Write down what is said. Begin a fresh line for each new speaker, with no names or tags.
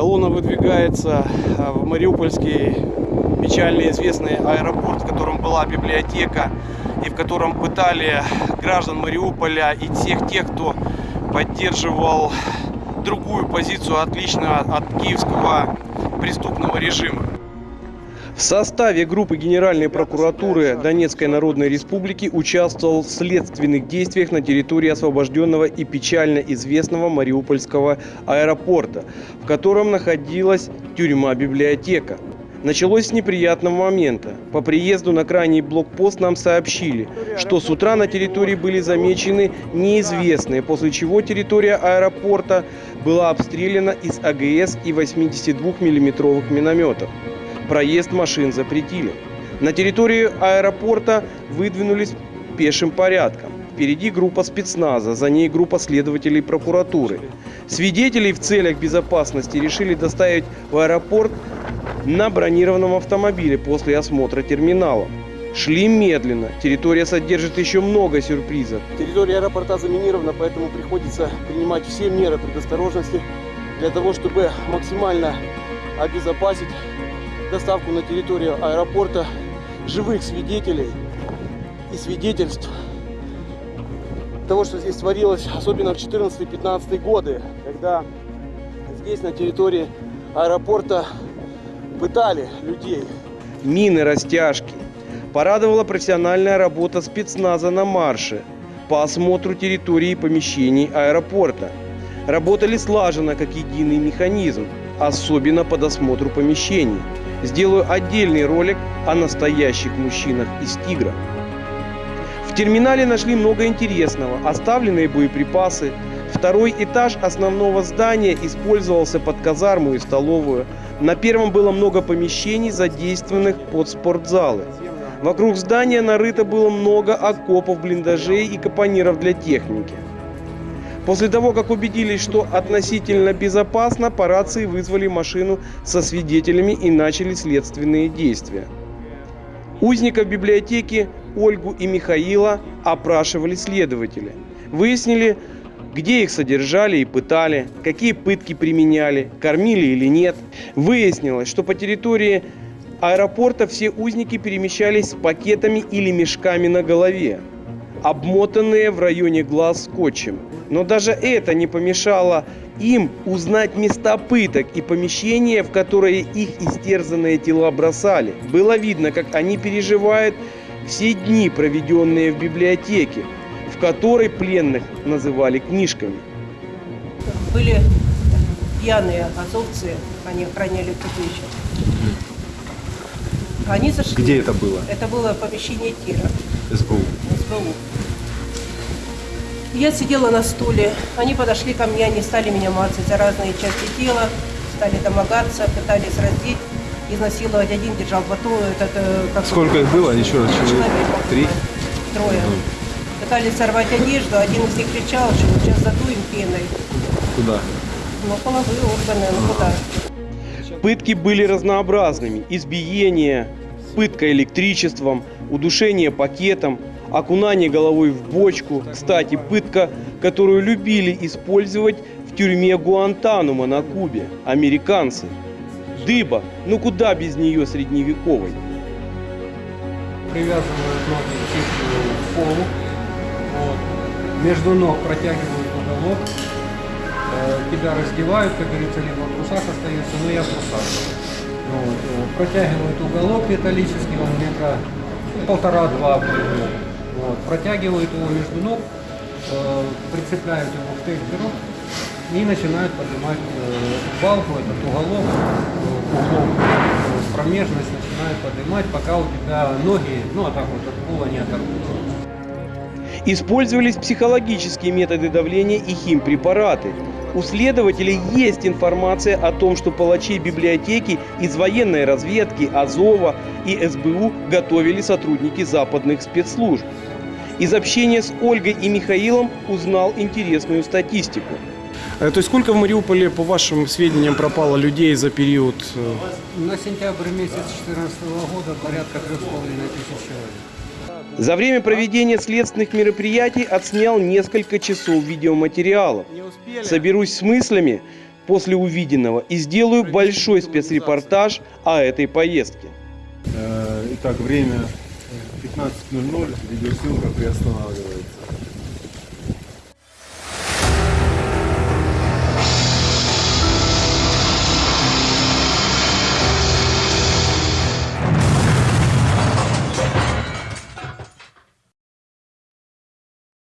Колонна выдвигается а, в Мариупольский печально известный аэропорт, в котором была библиотека и в котором пытали граждан Мариуполя и всех тех, кто поддерживал другую позицию, отличную от киевского преступного режима. В составе группы Генеральной прокуратуры Донецкой Народной Республики участвовал в следственных действиях на территории освобожденного и печально известного Мариупольского аэропорта, в котором находилась тюрьма-библиотека. Началось с неприятного момента. По приезду на крайний блокпост нам сообщили, что с утра на территории были замечены неизвестные, после чего территория аэропорта была обстреляна из АГС и 82 миллиметровых минометов проезд машин запретили. На территорию аэропорта выдвинулись пешим порядком. Впереди группа спецназа, за ней группа следователей прокуратуры. Свидетелей в целях безопасности решили доставить в аэропорт на бронированном автомобиле после осмотра терминала. Шли медленно. Территория содержит еще много сюрпризов. Территория аэропорта заминирована, поэтому приходится принимать все меры предосторожности для того, чтобы максимально обезопасить доставку на территорию аэропорта живых свидетелей и свидетельств того, что здесь творилось, особенно в 14-15 годы, когда здесь на территории аэропорта пытали людей. Мины, растяжки. Порадовала профессиональная работа спецназа на марше по осмотру территории и помещений аэропорта. Работали слаженно, как единый механизм, особенно по досмотру помещений. Сделаю отдельный ролик о настоящих мужчинах из «Тигра». В терминале нашли много интересного. Оставленные боеприпасы. Второй этаж основного здания использовался под казарму и столовую. На первом было много помещений, задействованных под спортзалы. Вокруг здания нарыто было много окопов, блиндажей и капониров для техники. После того, как убедились, что относительно безопасно, по рации вызвали машину со свидетелями и начали следственные действия. Узников библиотеки Ольгу и Михаила опрашивали следователи. Выяснили, где их содержали и пытали, какие пытки применяли, кормили или нет. Выяснилось, что по территории аэропорта все узники перемещались с пакетами или мешками на голове, обмотанные в районе глаз скотчем. Но даже это не помешало им узнать места пыток и помещения, в которые их истерзанные тела бросали. Было видно, как они переживают все дни, проведенные в библиотеке, в которой пленных называли книжками.
Были пьяные азовцы, они охраняли путевище. Они зашли.
Где это было?
Это было помещение тира.
СБУ.
СБУ. Я сидела на стуле, они подошли ко мне, они стали меня мацать за разные части тела, стали домогаться, пытались раздеть, изнасиловать. Один держал батон, этот, э, как
Сколько их было? Еще раз, человек?
Человек.
Три?
Трое. Пытались сорвать одежду, один из них кричал, что сейчас задуем пеной.
Куда?
Ну, половые органы, ну куда?
Пытки были разнообразными. Избиение, пытка электричеством, удушение пакетом, окунание головой в бочку. Кстати, пытка, которую любили использовать в тюрьме Гуантанума на Кубе. Американцы. Дыба. Ну куда без нее средневековой?
привязывают ноги к полу, вот. между ног протягивают уголок, э, тебя раздевают, как говорится, либо в трусах остаются, но я в трусах. Вот. Протягивают уголок металлический, он метра полтора-два примерно. Вот. Протягивают его между ног, э, прицепляют его к тейперу и начинают поднимать э, балку, этот уголок, э, углом э, промежность начинают поднимать, пока у тебя ноги, ну а так вот от пола не оторвутся.
Использовались психологические методы давления и химпрепараты. У следователей есть информация о том, что палачей библиотеки из военной разведки, Азова и СБУ готовили сотрудники западных спецслужб. Из общения с Ольгой и Михаилом узнал интересную статистику.
Э, То есть сколько в Мариуполе, по вашим сведениям, пропало людей за период? э,
На сентябрь месяц 2014 года порядка 3,5 тысяч человек.
За время проведения следственных мероприятий отснял несколько часов видеоматериалов. Соберусь с мыслями, после увиденного и сделаю большой спецрепортаж о этой поездке.
Э, Итак, время 15.00, видеосъемка приостанавливается.